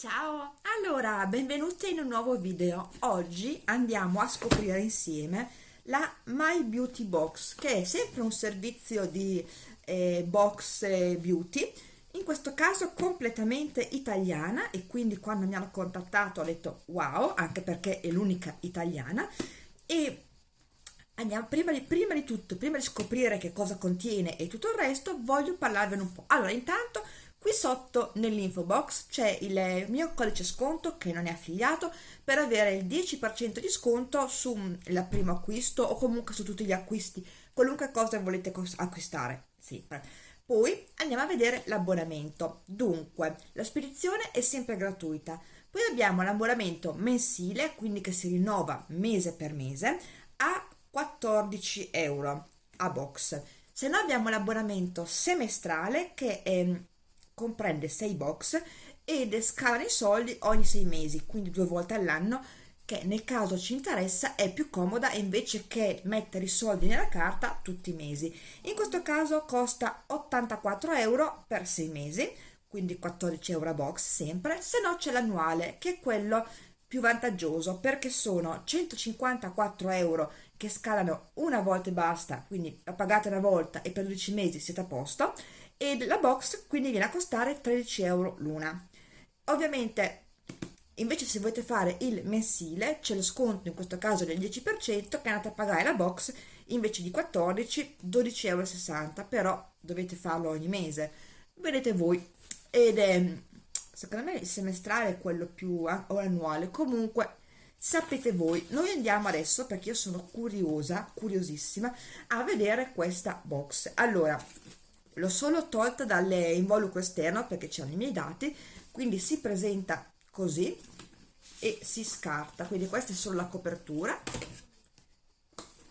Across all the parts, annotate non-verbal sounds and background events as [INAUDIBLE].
Ciao! Allora, benvenute in un nuovo video. Oggi andiamo a scoprire insieme la My Beauty Box, che è sempre un servizio di eh, box beauty, in questo caso completamente italiana e quindi quando mi hanno contattato ho detto wow, anche perché è l'unica italiana e andiamo prima di, prima di tutto, prima di scoprire che cosa contiene e tutto il resto, voglio parlarvene un po'. Allora, intanto Qui sotto nell'info box c'è il mio codice sconto che non è affiliato per avere il 10% di sconto sul primo acquisto o comunque su tutti gli acquisti, qualunque cosa volete acquistare, sempre. Poi andiamo a vedere l'abbonamento. Dunque, la spedizione è sempre gratuita. Poi abbiamo l'abbonamento mensile, quindi che si rinnova mese per mese, a 14 euro a box. Se no abbiamo l'abbonamento semestrale che è comprende 6 box ed scala i soldi ogni 6 mesi, quindi due volte all'anno, che nel caso ci interessa è più comoda invece che mettere i soldi nella carta tutti i mesi. In questo caso costa 84 euro per 6 mesi, quindi 14 euro a box sempre, se no c'è l'annuale che è quello più vantaggioso perché sono 154 euro che scalano una volta e basta, quindi la pagate una volta e per 12 mesi siete a posto e la box quindi viene a costare 13 euro l'una. Ovviamente invece se volete fare il mensile c'è lo sconto in questo caso del 10% che andate a pagare la box invece di 14 12,60 euro però dovete farlo ogni mese. Vedete voi. Ed è secondo me il semestrale è quello più o annuale. Comunque sapete voi noi andiamo adesso perché io sono curiosa curiosissima a vedere questa box. Allora l'ho solo tolta dall'involucro esterno perché c'erano i miei dati quindi si presenta così e si scarta. Quindi questa è solo la copertura.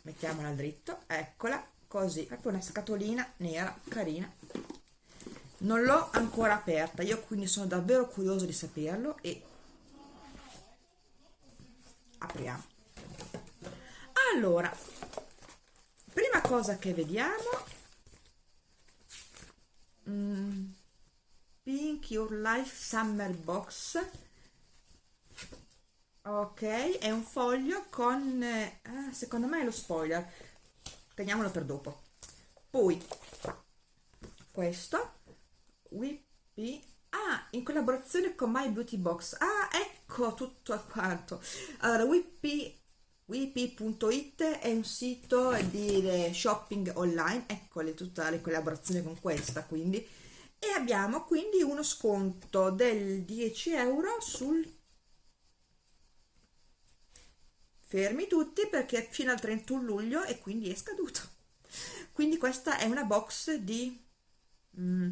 Mettiamola dritto eccola così. Proprio una scatolina nera carina. Non l'ho ancora aperta io quindi sono davvero curioso di saperlo e apriamo. Allora prima cosa che vediamo mm, Pink Your Life Summer Box. Ok è un foglio con eh, secondo me è lo spoiler. Teniamolo per dopo. Poi questo Whippy. Ah in collaborazione con My Beauty Box. Ah ecco tutto quanto. Allora Whippy Wipi.it è un sito di shopping online, eccole tutta le collaborazioni con questa quindi, e abbiamo quindi uno sconto del 10 euro sul fermi tutti perché fino al 31 luglio e quindi è scaduto. [LAUGHS] Quindi questa è una box di mm,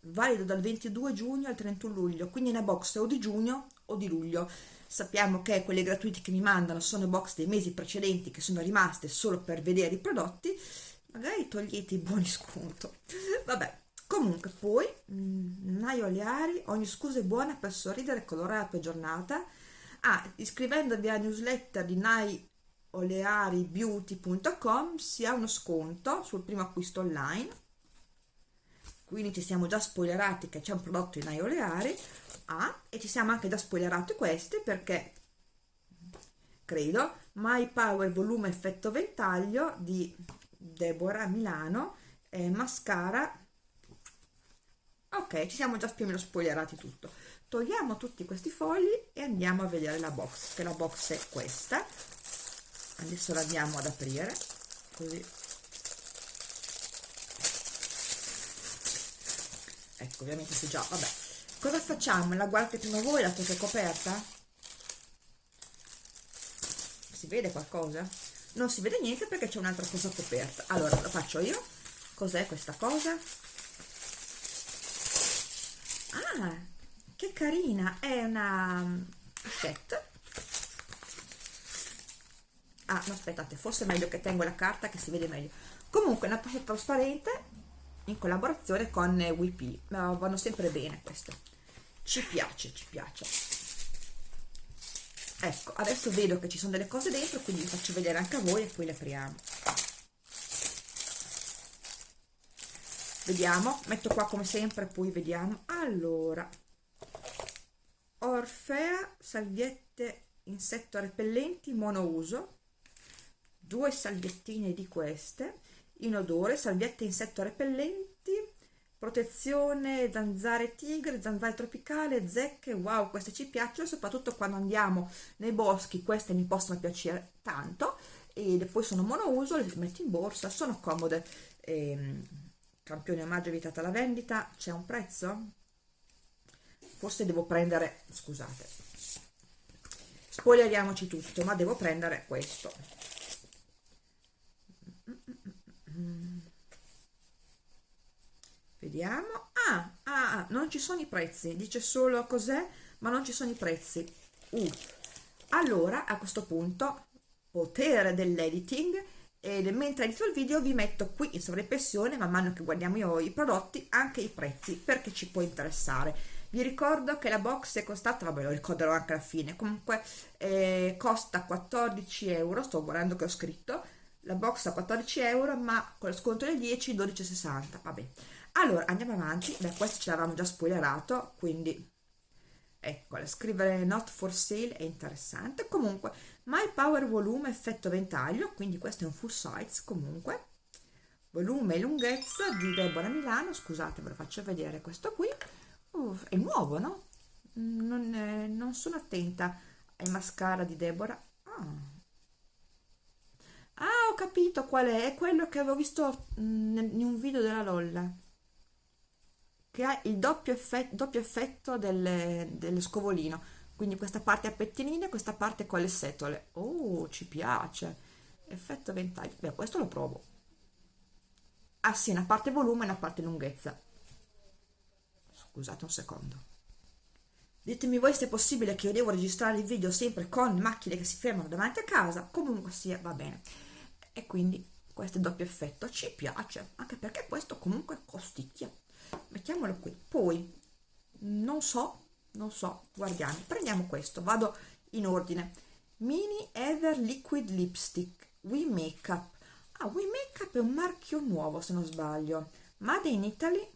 valido dal 22 giugno al 31 luglio. Quindi è una box o di giugno o di luglio sappiamo che quelle gratuite che mi mandano sono box dei mesi precedenti che sono rimaste solo per vedere i prodotti. Magari togliete i buoni sconto. Vabbè comunque poi mh, Nai Oleari ogni scusa è buona per sorridere e colorare la tua giornata. Ah, iscrivendovi alla newsletter di naiolearibeauty.com si ha uno sconto sul primo acquisto online quindi ci siamo già spoilerati che c'è un prodotto di Nai Oleari ah, e ci siamo anche già spoilerati questi perché credo My Power Volume Effetto Ventaglio di Deborah Milano eh, mascara. Ok ci siamo già più o meno spoilerati tutto. Togliamo tutti questi fogli e andiamo a vedere la box che la box è questa. Adesso la andiamo ad aprire così ecco ovviamente si già vabbè cosa facciamo? la guardate prima voi la testa coperta? si vede qualcosa? non si vede niente perché c'è un'altra cosa coperta allora lo faccio io cos'è questa cosa? ah che carina è una pochette ah no aspettate forse è meglio che tengo la carta che si vede meglio comunque una pochette trasparente in collaborazione con WP vanno sempre bene queste. Ci piace ci piace. Ecco adesso vedo che ci sono delle cose dentro quindi vi faccio vedere anche a voi e poi le apriamo. Vediamo metto qua come sempre poi vediamo. Allora Orfea salviette insetto repellenti monouso. Due salviettine di queste in odore salviette insetto repellenti protezione zanzare tigre zanzare tropicale zecche wow queste ci piacciono soprattutto quando andiamo nei boschi queste mi possono piacere tanto e poi sono monouso le metti in borsa sono comode. Ehm, campione omaggio evitata la vendita c'è un prezzo? Forse devo prendere scusate spoileriamoci tutto ma devo prendere questo vediamo. Ah, ah, ah, non ci sono i prezzi. Dice solo cos'è ma non ci sono i prezzi. Uh. allora a questo punto potere dell'editing. E mentre edito il video vi metto qui in sovraimpressione man mano che guardiamo io i prodotti anche i prezzi perché ci può interessare. Vi ricordo che la box è costata vabbè lo ricorderò anche alla fine. Comunque eh, costa 14 euro sto guardando che ho scritto. La box a 14 euro ma con lo sconto del 10 12,60 vabbè allora andiamo avanti. Beh questo ce l'avevamo già spoilerato quindi eccola scrivere not for sale è interessante. Comunque my power volume effetto ventaglio quindi questo è un full size comunque. Volume e lunghezza di Deborah Milano scusate ve lo faccio vedere questo qui. Uff, è nuovo no? Non, è, non, sono attenta ai mascara di Deborah. Ah. ah ho capito qual è è quello che avevo visto mm, in un video della Lolla che ha il doppio effetto, doppio effetto del, dello scovolino. Quindi questa parte a pettinine questa parte con le setole. Oh ci piace. Effetto ventaglio. Beh questo lo provo. Ah sì una parte volume e una parte lunghezza. Scusate un secondo. Ditemi voi se è possibile che io devo registrare il video sempre con macchine che si fermano davanti a casa. Comunque sia va bene. E quindi questo è doppio effetto. Ci piace. Anche perché questo comunque costicchia mettiamolo qui. Poi non so non so guardiamo. Prendiamo questo vado in ordine. Mini ever liquid lipstick we makeup ah we makeup è un marchio nuovo se non sbaglio. Made in italy.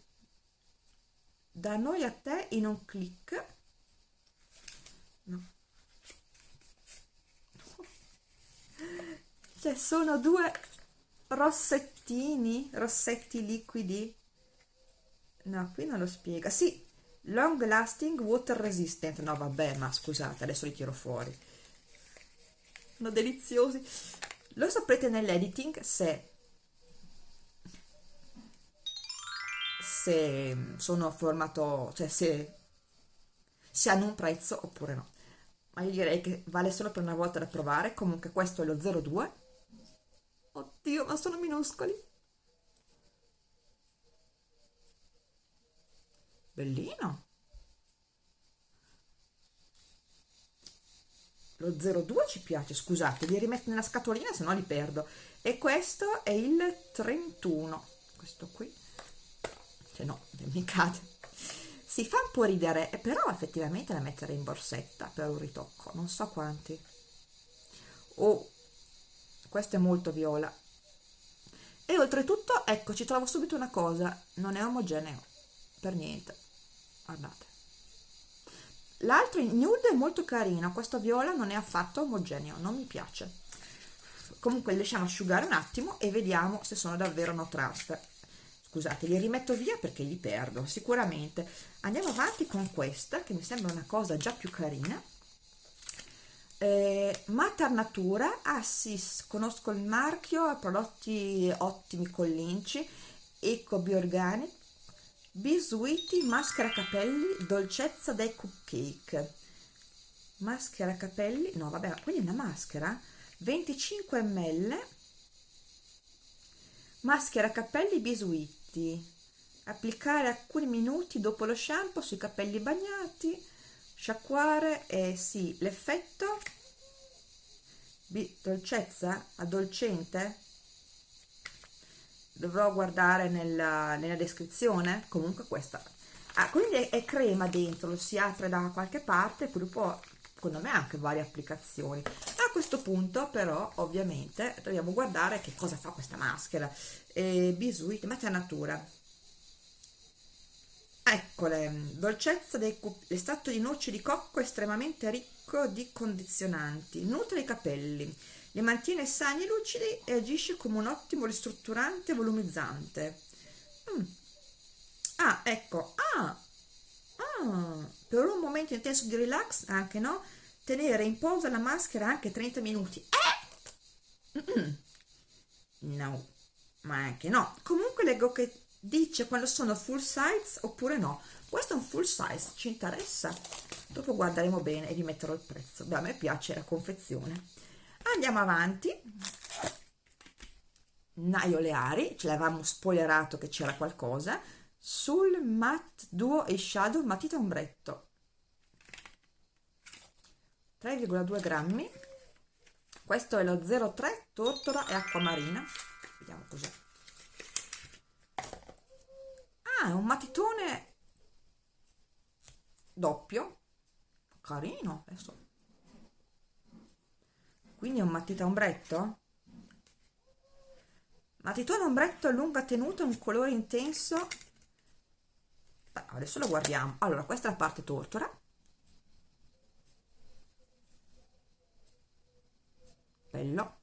Da noi a te in un click. No. Cioè sono due rossettini rossetti liquidi no qui non lo spiega. Sì long lasting water resistant. No vabbè ma scusate adesso li tiro fuori. Sono deliziosi. Lo saprete nell'editing se se sono formato cioè se se hanno un prezzo oppure no. Ma io direi che vale solo per una volta da provare. Comunque questo è lo 02 oddio ma sono minuscoli bellino. Lo 02 ci piace scusate li rimetto nella scatolina se no li perdo. E questo è il 31 questo qui. Cioè no mi cade si fa un po' ridere però effettivamente da mettere in borsetta per un ritocco non so quanti. Oh questo è molto viola. E oltretutto ecco ci trovo subito una cosa non è omogeneo per niente guardate l'altro nude è molto carino questo viola non è affatto omogeneo non mi piace. Comunque lasciamo asciugare un attimo e vediamo se sono davvero no trust scusate li rimetto via perché li perdo sicuramente. Andiamo avanti con questa che mi sembra una cosa già più carina. Eh, Mater Natura ah conosco il marchio prodotti ottimi con l'inci eco bioorganico Bisuiti maschera capelli dolcezza dei cupcake. Maschera capelli no vabbè quindi una maschera. 25 ml maschera capelli bisuiti. Applicare alcuni minuti dopo lo shampoo sui capelli bagnati sciacquare e eh, sì l'effetto? Dolcezza? Addolcente dovrò guardare nella, nella descrizione. Comunque questa ah, quindi è, crema dentro lo si apre da qualche parte poi dopo secondo me anche varie applicazioni. A questo punto però ovviamente dobbiamo guardare che cosa fa questa maschera. Eh, bisuit natura. Ecco eccole dolcezza dell'estratto di noce di cocco estremamente ricco di condizionanti. Nutre i capelli li mantiene sani e lucidi e agisce come un ottimo ristrutturante volumizzante. Mm. ah ecco. Ah, ah. Per un momento intenso di relax anche no? Tenere in posa la maschera anche 30 minuti. Eh? no. Ma anche no. Comunque leggo che dice quando sono full size oppure no. Questo è un full size ci interessa? Dopo guarderemo bene e vi metterò il prezzo. Beh a me piace la confezione andiamo avanti. Naio Leari ce l'avevamo spoilerato che c'era qualcosa. Sul matte duo e shadow matita ombretto. 3,2 grammi. Questo è lo 03 tortora e acquamarina. Vediamo cos'è. Ah è un matitone doppio. Carino adesso quindi è un matita ombretto? Matitone ombretto a lunga tenuta un colore intenso. Adesso lo guardiamo. Allora questa è la parte tortora. Bello.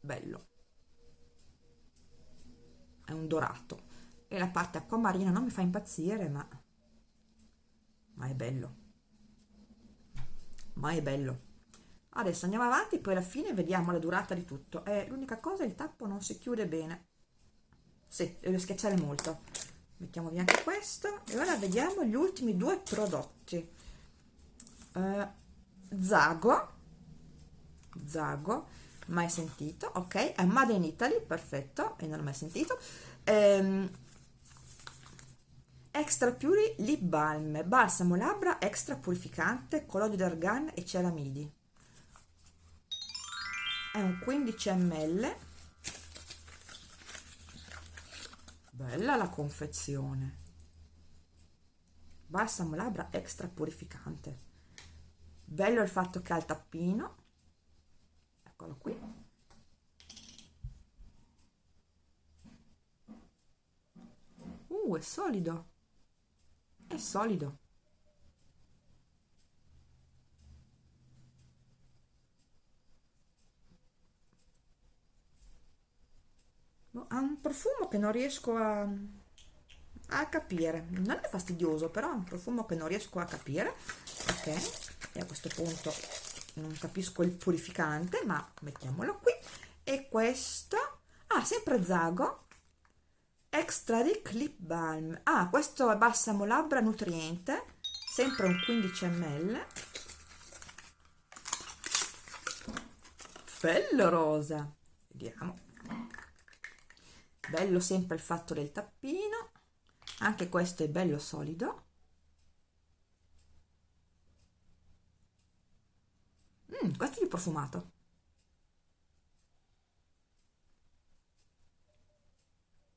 Bello. È un dorato. E la parte acquamarina non mi fa impazzire ma ma è bello. Ma è bello adesso andiamo avanti poi alla fine vediamo la durata di tutto. Eh, l'unica cosa il tappo non si chiude bene. Sì, devo schiacciare molto. Mettiamo via anche questo. E ora vediamo gli ultimi due prodotti. Eh, Zago. Zago mai sentito. Ok è Made in Italy perfetto e non l'ho mai sentito. Ehm, extra puri lip balm balsamo labbra extra purificante colloide d'argan e ceramidi è un 15 ml bella la confezione. Balsamo labbra extra purificante. Bello il fatto che ha il tappino. Eccolo qui. Uh è solido. È solido ha un profumo che non riesco a, a capire. Non è fastidioso però è un profumo che non riesco a capire. Ok e a questo punto non capisco il purificante ma mettiamolo qui. E questo ah sempre Zago. Extra Ric lip balm. Ah questo è balsamo labbra nutriente sempre un 15 ml bello rosa. Vediamo bello sempre il fatto del tappino. Anche questo è bello solido. Mm, questo è il profumato.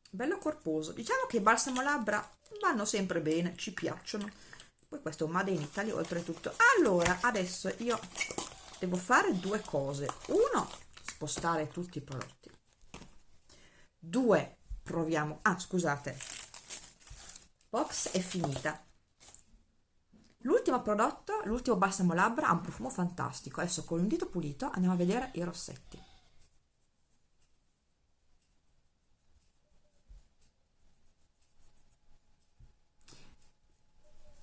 Bello corposo. Diciamo che i balsamo labbra vanno sempre bene ci piacciono. Poi questo made in Italy oltretutto. Allora adesso io devo fare due cose. Uno spostare tutti i prodotti due proviamo. Ah scusate. Box è finita. L'ultimo prodotto l'ultimo balsamo labbra ha un profumo fantastico. Adesso con un dito pulito andiamo a vedere i rossetti.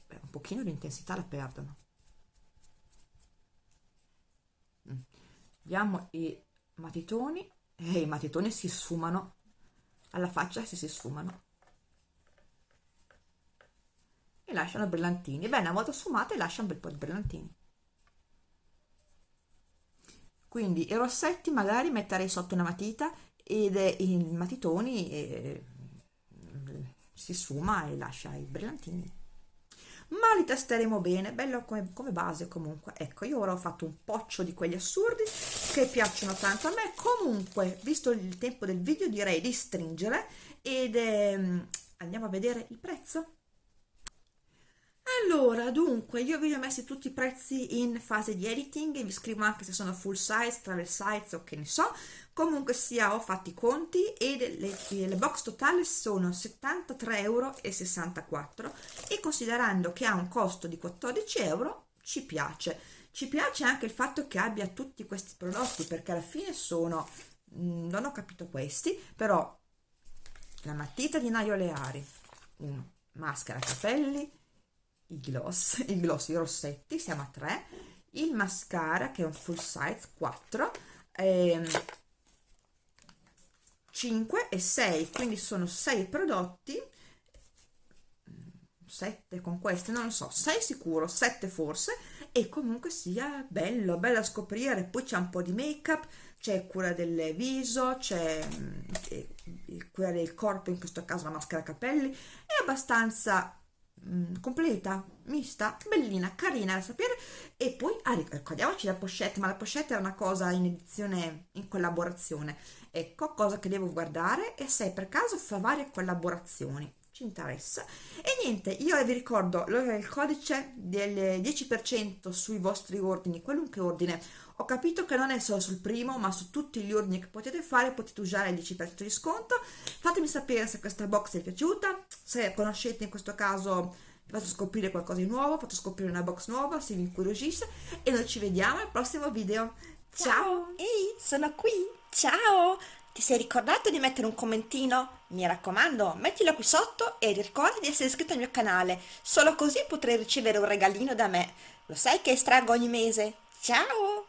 Beh, un pochino di intensità la perdono. Mm. vediamo i matitoni. E eh, i matitoni si sfumano alla faccia se si sfumano. E lasciano brillantini. Bene una volta sfumate lascia un bel po' di brillantini. Quindi i rossetti magari metterei sotto una matita ed i matitoni eh, si sfuma e lascia i brillantini ma li testeremo bene, bello come, come, base comunque. Ecco, io ora ho fatto un poccio di quelli assurdi che piacciono tanto a me. Comunque, visto il tempo del video, direi di stringere ed ehm, andiamo a vedere il prezzo. Allora, dunque, io vi ho messi tutti i prezzi in fase di editing vi scrivo anche se sono full size, travel size o che ne so. Comunque sia ho fatto i conti e le, le box totali sono 73,64 euro e considerando che ha un costo di 14 euro ci piace. Ci piace anche il fatto che abbia tutti questi prodotti perché alla fine sono mm, non ho capito questi però la matita di Naio Leari uno maschera capelli i gloss [LAUGHS] i gloss i rossetti siamo a 3 il mascara che è un full size 4 ehm, 5 e 6 quindi sono 6 prodotti. 7 con questi non lo so 6 sicuro 7 forse e comunque sia bello bello da scoprire. Poi c'è un po' di make up c'è cura del viso c'è mm, cura del corpo in questo caso la maschera capelli è abbastanza mm, completa mista bellina carina da sapere. E poi ah, ricordiamoci la pochette ma la pochette è una cosa in edizione in collaborazione. Ecco cosa che devo guardare e se per caso fa varie collaborazioni. Ci interessa. E niente io vi ricordo il codice del 10% sui vostri ordini qualunque ordine ho capito che non è solo sul primo ma su tutti gli ordini che potete fare potete usare il 10% di sconto fatemi sapere se questa box vi è piaciuta se conoscete in questo caso vi faccio scoprire qualcosa di nuovo faccio scoprire una box nuova se vi incuriosisce e noi ci vediamo al prossimo video ciao ehi sono qui ciao ti sei ricordato di mettere un commentino? Mi raccomando, mettilo qui sotto e ricorda di essere iscritto al mio canale, solo così potrai ricevere un regalino da me. Lo sai che estraggo ogni mese? Ciao!